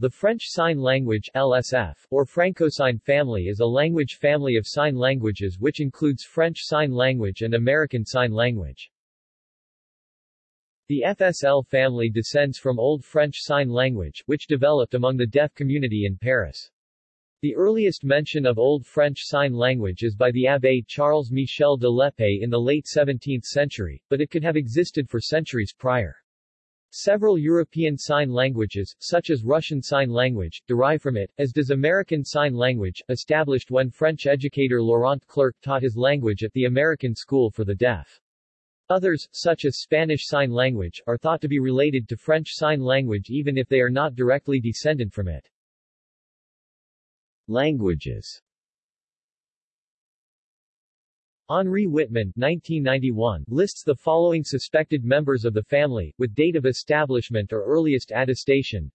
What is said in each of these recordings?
The French Sign Language LSF, or Francosign family is a language family of sign languages which includes French Sign Language and American Sign Language. The FSL family descends from Old French Sign Language, which developed among the deaf community in Paris. The earliest mention of Old French Sign Language is by the Abbé Charles Michel de l'Épée in the late 17th century, but it could have existed for centuries prior. Several European Sign Languages, such as Russian Sign Language, derive from it, as does American Sign Language, established when French educator Laurent Clerc taught his language at the American School for the Deaf. Others, such as Spanish Sign Language, are thought to be related to French Sign Language even if they are not directly descendant from it. Languages Henri Wittmann 1991, lists the following suspected members of the family, with date of establishment or earliest attestation.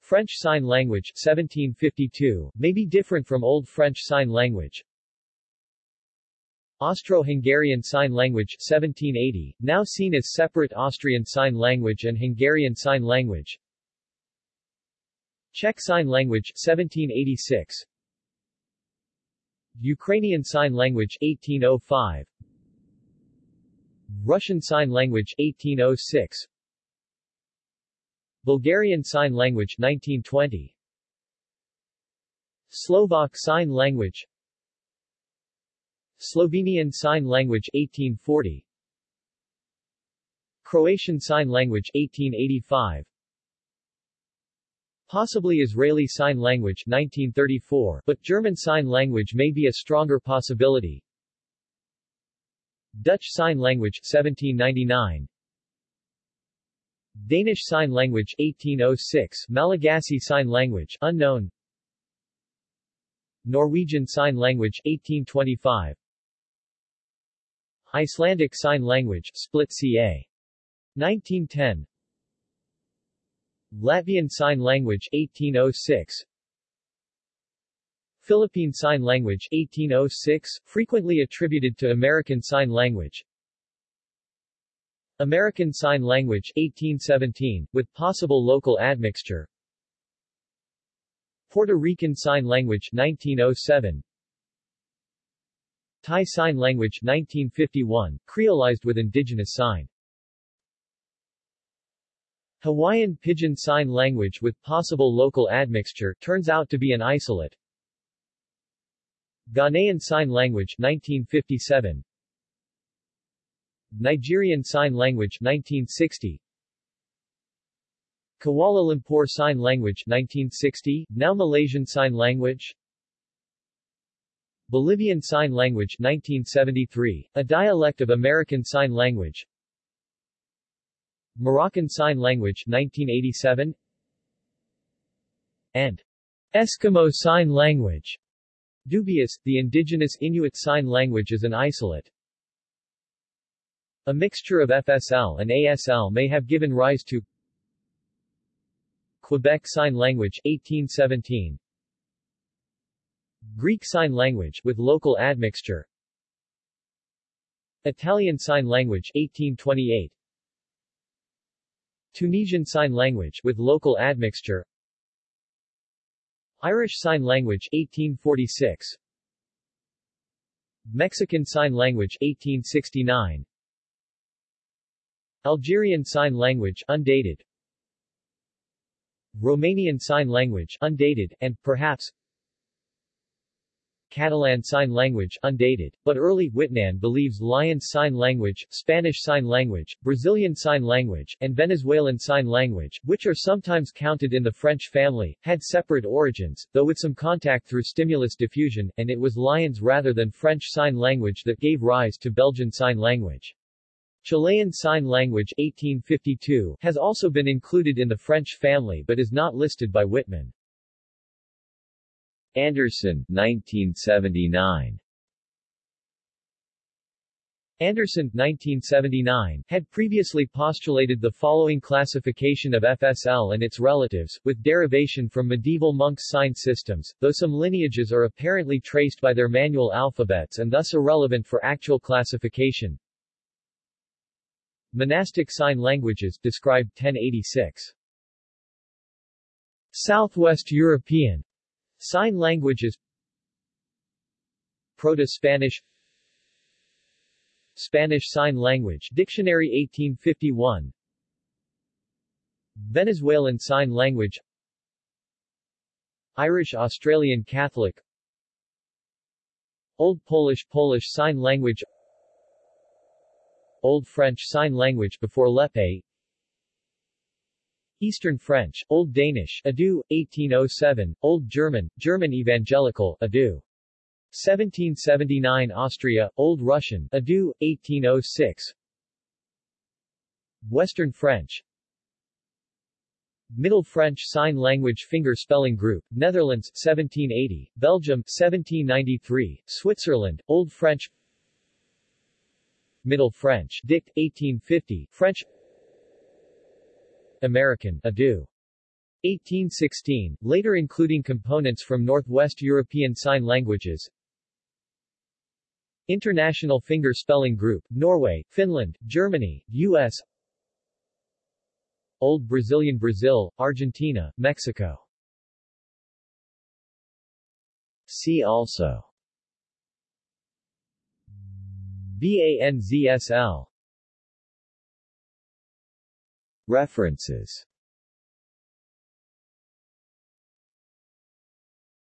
French Sign Language 1752, may be different from Old French Sign Language. Austro-Hungarian Sign Language 1780, now seen as separate Austrian Sign Language and Hungarian Sign Language. Czech Sign Language 1786, Ukrainian Sign Language 1805 Russian Sign Language 1806 Bulgarian Sign Language 1920 Slovak Sign Language. Slovenian Sign Language 1840 Croatian Sign Language 1885 Possibly Israeli Sign Language 1934, but German Sign Language may be a stronger possibility. Dutch Sign Language 1799 Danish Sign Language 1806 Malagasy Sign Language unknown Norwegian Sign Language 1825 Icelandic Sign Language split ca. 1910 Latvian Sign Language 1806 Philippine Sign Language 1806, frequently attributed to American Sign Language. American Sign Language 1817, with possible local admixture. Puerto Rican Sign Language 1907 Thai Sign Language 1951, creolized with indigenous sign Hawaiian Pidgin Sign Language with possible local admixture turns out to be an isolate. Ghanaian Sign Language 1957 Nigerian Sign Language 1960 Kuala Lumpur Sign Language 1960, now Malaysian Sign Language. Bolivian Sign Language 1973, a dialect of American Sign Language Moroccan Sign Language 1987 and Eskimo Sign Language. Dubious, the indigenous Inuit Sign Language is an isolate. A mixture of FSL and ASL may have given rise to Quebec Sign Language 1817 Greek Sign Language with local admixture Italian Sign Language 1828 Tunisian Sign Language with local admixture. Irish Sign Language 1846 Mexican Sign Language 1869 Algerian Sign Language undated. Romanian Sign Language undated, and, perhaps, Catalan Sign Language undated, but early Wittmann believes Lyons Sign Language, Spanish Sign Language, Brazilian Sign Language, and Venezuelan Sign Language, which are sometimes counted in the French family, had separate origins, though with some contact through stimulus diffusion, and it was Lyons rather than French Sign Language that gave rise to Belgian Sign Language. Chilean Sign Language 1852 has also been included in the French family but is not listed by Wittmann. Anderson 1979 Anderson 1979, had previously postulated the following classification of FSL and its relatives, with derivation from medieval monk sign systems, though some lineages are apparently traced by their manual alphabets and thus irrelevant for actual classification. Monastic Sign Languages, described 1086. Southwest European Sign languages. Proto-Spanish Spanish. Sign Language. Dictionary 1851 Venezuelan Sign Language. Irish Australian Catholic. Old Polish Polish Sign Language. Old French Sign Language before l'Épée Eastern French, Old Danish, Adu, 1807, Old German, German Evangelical, Adu. 1779 Austria, Old Russian, Adu, 1806 Western French. Middle French Sign Language Finger Spelling Group, Netherlands, 1780, Belgium, 1793, Switzerland, Old French. Middle French, Dict, 1850, French American, Adu. 1816, later including components from Northwest European Sign Languages International Finger Spelling Group, Norway, Finland, Germany, U.S. Old Brazilian Brazil, Argentina, Mexico See also BANZSL References